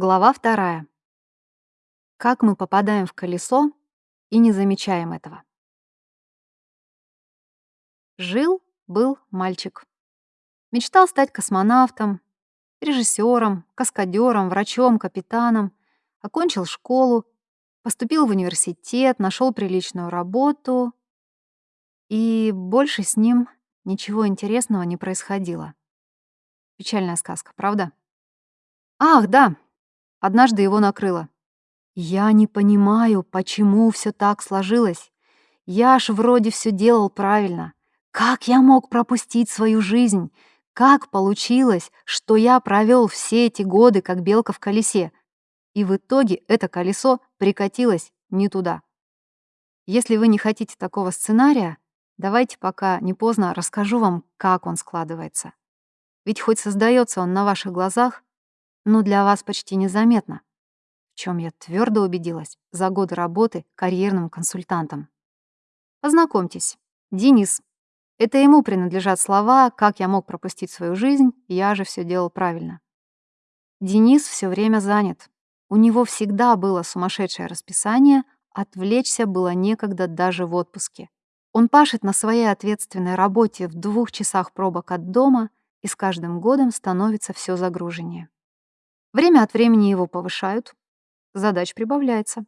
Глава вторая. Как мы попадаем в колесо и не замечаем этого. Жил-был мальчик. Мечтал стать космонавтом, режиссером, каскадером, врачом, капитаном. Окончил школу, поступил в университет, нашел приличную работу. И больше с ним ничего интересного не происходило. Печальная сказка, правда? Ах, да, Однажды его накрыло. Я не понимаю, почему все так сложилось. Я ж вроде все делал правильно. Как я мог пропустить свою жизнь? Как получилось, что я провел все эти годы как белка в колесе? И в итоге это колесо прикатилось не туда. Если вы не хотите такого сценария, давайте пока не поздно расскажу вам, как он складывается. Ведь хоть создается он на ваших глазах, но для вас почти незаметно, в чем я твердо убедилась за годы работы карьерным консультантом. Познакомьтесь, Денис. Это ему принадлежат слова «как я мог пропустить свою жизнь, я же все делал правильно». Денис все время занят. У него всегда было сумасшедшее расписание, отвлечься было некогда даже в отпуске. Он пашет на своей ответственной работе в двух часах пробок от дома и с каждым годом становится все загруженнее. Время от времени его повышают, задач прибавляется.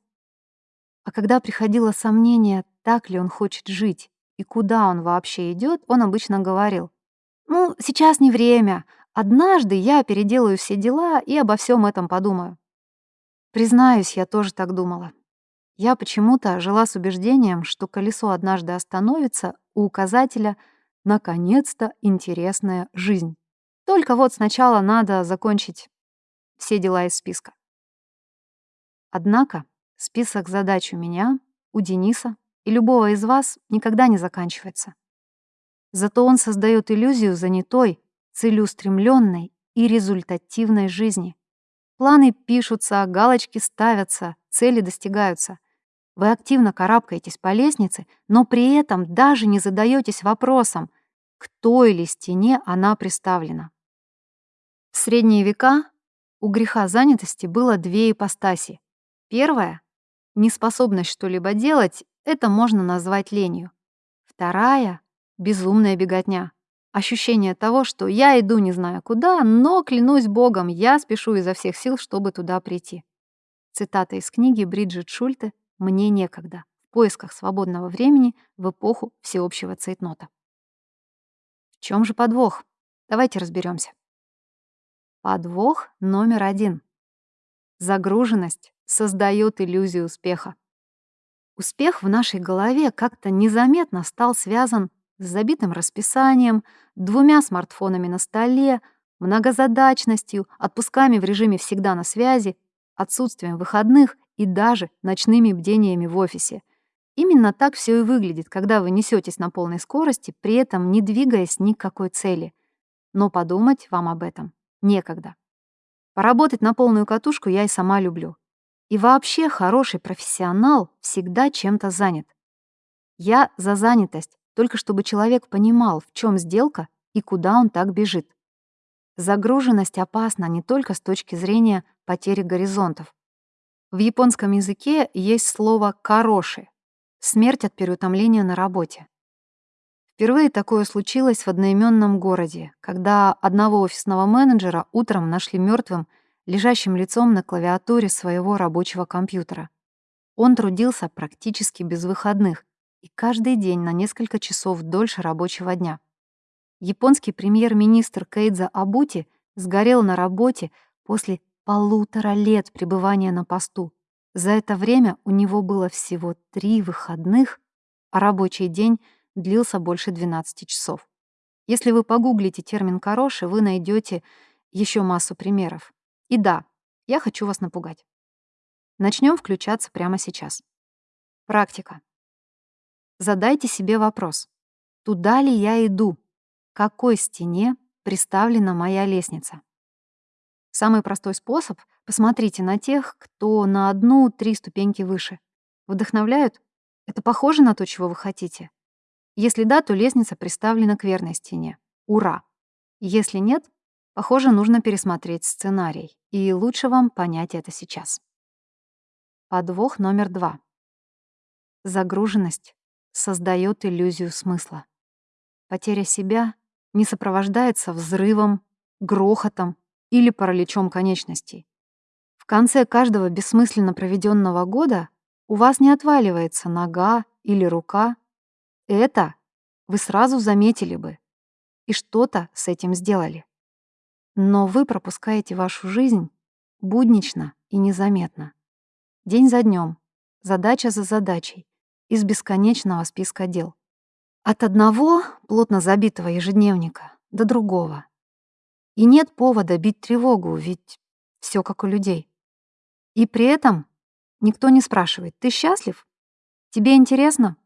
А когда приходило сомнение, так ли он хочет жить и куда он вообще идет, он обычно говорил, «Ну, сейчас не время. Однажды я переделаю все дела и обо всем этом подумаю». Признаюсь, я тоже так думала. Я почему-то жила с убеждением, что колесо однажды остановится у указателя «Наконец-то интересная жизнь». Только вот сначала надо закончить все дела из списка. Однако список задач у меня, у Дениса и любого из вас никогда не заканчивается. Зато он создает иллюзию занятой, целеустремленной и результативной жизни. Планы пишутся, галочки ставятся, цели достигаются. Вы активно карабкаетесь по лестнице, но при этом даже не задаетесь вопросом, к той ли стене она приставлена. В средние века у греха занятости было две ипостаси. Первая — неспособность что-либо делать, это можно назвать ленью. Вторая — безумная беготня. Ощущение того, что я иду не знаю куда, но, клянусь богом, я спешу изо всех сил, чтобы туда прийти. Цитата из книги Бриджит Шульте «Мне некогда. В поисках свободного времени в эпоху всеобщего цейтнота». В чем же подвох? Давайте разберемся. Подвох номер один. Загруженность создает иллюзию успеха. Успех в нашей голове как-то незаметно стал связан с забитым расписанием, двумя смартфонами на столе, многозадачностью, отпусками в режиме всегда на связи, отсутствием выходных и даже ночными бдениями в офисе. Именно так все и выглядит, когда вы несетесь на полной скорости, при этом не двигаясь ни к какой цели. Но подумать вам об этом некогда. Поработать на полную катушку я и сама люблю. И вообще хороший профессионал всегда чем-то занят. Я за занятость, только чтобы человек понимал, в чем сделка и куда он так бежит. Загруженность опасна не только с точки зрения потери горизонтов. В японском языке есть слово «кароши» — смерть от переутомления на работе. Впервые такое случилось в одноименном городе, когда одного офисного менеджера утром нашли мертвым, лежащим лицом на клавиатуре своего рабочего компьютера. Он трудился практически без выходных и каждый день на несколько часов дольше рабочего дня. Японский премьер-министр Кейдза Абути сгорел на работе после полутора лет пребывания на посту. За это время у него было всего три выходных, а рабочий день — длился больше 12 часов. Если вы погуглите термин «короши», вы найдете еще массу примеров. И да, я хочу вас напугать. Начнем включаться прямо сейчас. Практика. Задайте себе вопрос. Туда ли я иду? Какой стене приставлена моя лестница? Самый простой способ — посмотрите на тех, кто на одну-три ступеньки выше. Вдохновляют? Это похоже на то, чего вы хотите? Если да, то лестница приставлена к верной стене. Ура! Если нет, похоже, нужно пересмотреть сценарий. И лучше вам понять это сейчас. Подвох номер два. Загруженность создает иллюзию смысла. Потеря себя не сопровождается взрывом, грохотом или параличом конечностей. В конце каждого бессмысленно проведенного года у вас не отваливается нога или рука. Это вы сразу заметили бы и что-то с этим сделали. Но вы пропускаете вашу жизнь буднично и незаметно. День за днем, задача за задачей, из бесконечного списка дел. От одного плотно забитого ежедневника до другого. И нет повода бить тревогу, ведь все как у людей. И при этом никто не спрашивает, ты счастлив? Тебе интересно?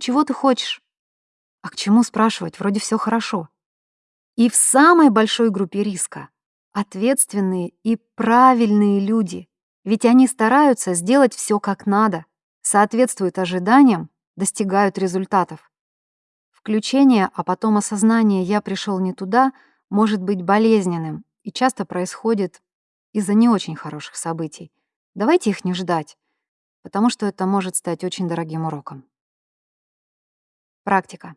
Чего ты хочешь? А к чему спрашивать? Вроде все хорошо. И в самой большой группе риска ответственные и правильные люди, ведь они стараются сделать все как надо, соответствуют ожиданиям, достигают результатов. Включение, а потом осознание «я пришел не туда» может быть болезненным и часто происходит из-за не очень хороших событий. Давайте их не ждать, потому что это может стать очень дорогим уроком. Практика.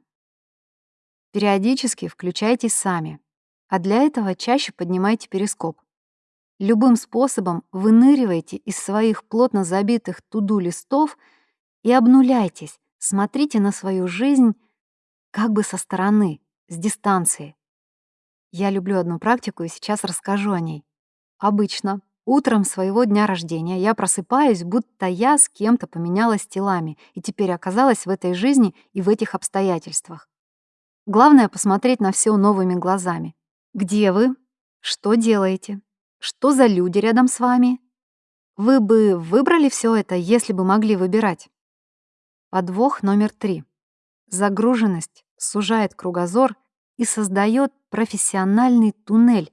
Периодически включайтесь сами, а для этого чаще поднимайте перископ. Любым способом выныривайте из своих плотно забитых туду листов и обнуляйтесь, смотрите на свою жизнь как бы со стороны, с дистанции. Я люблю одну практику и сейчас расскажу о ней. Обычно утром своего дня рождения я просыпаюсь, будто я с кем-то поменялась телами и теперь оказалась в этой жизни и в этих обстоятельствах. Главное — посмотреть на все новыми глазами. Где вы? Что делаете? Что за люди рядом с вами? Вы бы выбрали все это, если бы могли выбирать? Подвох номер три. Загруженность сужает кругозор и создает профессиональный туннель,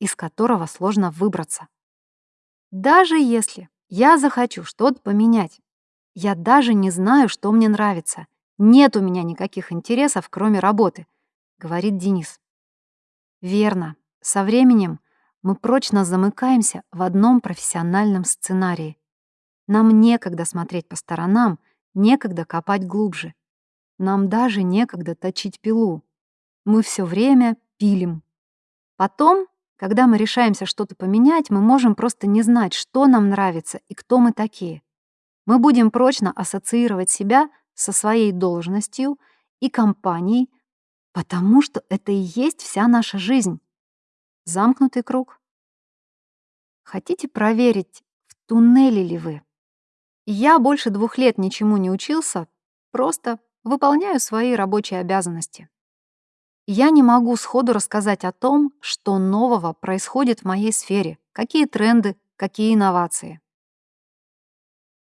из которого сложно выбраться. Даже если я захочу что-то поменять, я даже не знаю, что мне нравится, нет у меня никаких интересов, кроме работы, говорит Денис. Верно. Со временем мы прочно замыкаемся в одном профессиональном сценарии. Нам некогда смотреть по сторонам, некогда копать глубже. Нам даже некогда точить пилу. Мы все время пилим. Потом, когда мы решаемся что-то поменять, мы можем просто не знать, что нам нравится и кто мы такие. Мы будем прочно ассоциировать себя со своей должностью и компанией, потому что это и есть вся наша жизнь. Замкнутый круг. Хотите проверить, в туннеле ли вы? Я больше двух лет ничему не учился, просто выполняю свои рабочие обязанности. Я не могу сходу рассказать о том, что нового происходит в моей сфере, какие тренды, какие инновации.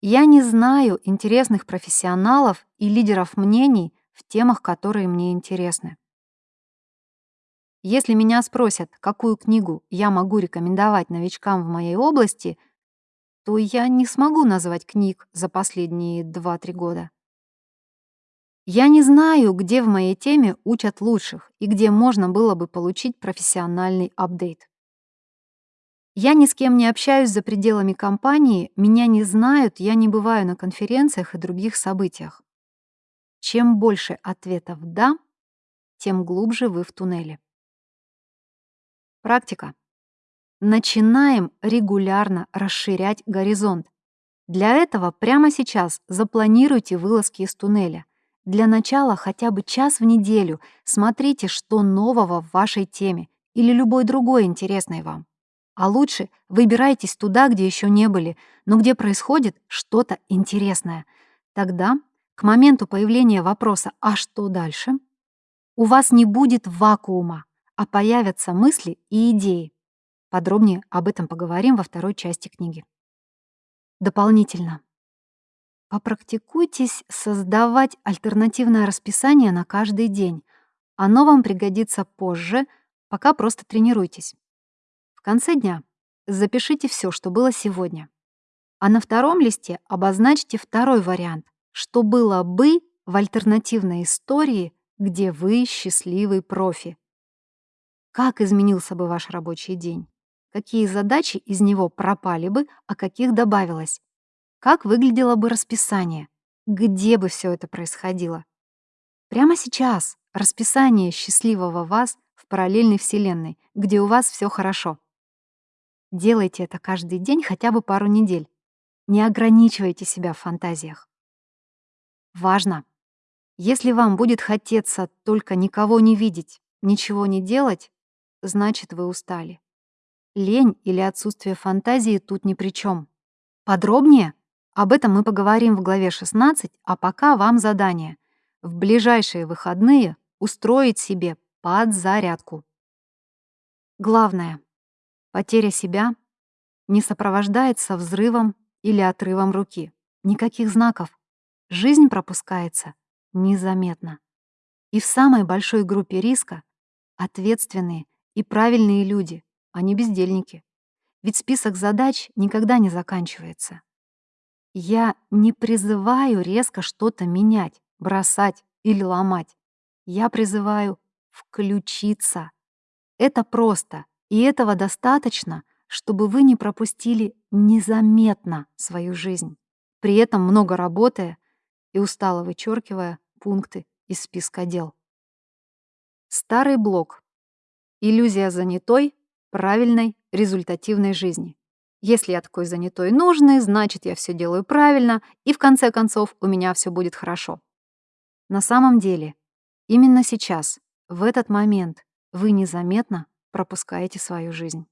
Я не знаю интересных профессионалов и лидеров мнений в темах, которые мне интересны. Если меня спросят, какую книгу я могу рекомендовать новичкам в моей области, то я не смогу назвать книг за последние 2-3 года. Я не знаю, где в моей теме учат лучших и где можно было бы получить профессиональный апдейт. Я ни с кем не общаюсь за пределами компании, меня не знают, я не бываю на конференциях и других событиях. Чем больше ответов «да», тем глубже вы в туннеле. Практика. Начинаем регулярно расширять горизонт. Для этого прямо сейчас запланируйте вылазки из туннеля. Для начала хотя бы час в неделю смотрите, что нового в вашей теме или любой другой интересной вам. А лучше выбирайтесь туда, где еще не были, но где происходит что-то интересное. Тогда, к моменту появления вопроса «а что дальше?», у вас не будет вакуума, а появятся мысли и идеи. Подробнее об этом поговорим во второй части книги. Дополнительно. Попрактикуйтесь создавать альтернативное расписание на каждый день. Оно вам пригодится позже, пока просто тренируйтесь. В конце дня запишите все, что было сегодня. А на втором листе обозначьте второй вариант, что было бы в альтернативной истории, где вы счастливый профи. Как изменился бы ваш рабочий день? какие задачи из него пропали бы, а каких добавилось. Как выглядело бы расписание? Где бы все это происходило? Прямо сейчас расписание счастливого вас в параллельной вселенной, где у вас все хорошо. Делайте это каждый день хотя бы пару недель. Не ограничивайте себя в фантазиях. Важно. Если вам будет хотеться только никого не видеть, ничего не делать, значит, вы устали. Лень или отсутствие фантазии тут ни при чем. Подробнее об этом мы поговорим в главе 16, а пока вам задание. В ближайшие выходные устроить себе подзарядку. Главное. Потеря себя не сопровождается взрывом или отрывом руки. Никаких знаков. Жизнь пропускается незаметно. И в самой большой группе риска ответственные и правильные люди, а не бездельники. Ведь список задач никогда не заканчивается. Я не призываю резко что-то менять, бросать или ломать. Я призываю включиться. Это просто, и этого достаточно, чтобы вы не пропустили незаметно свою жизнь, при этом много работая и устало вычеркивая пункты из списка дел. Старый блок. Иллюзия занятой, правильной, результативной жизни. Если я такой занятой и нужный, значит, я все делаю правильно, и в конце концов у меня все будет хорошо. На самом деле, именно сейчас, в этот момент, вы незаметно пропускаете свою жизнь.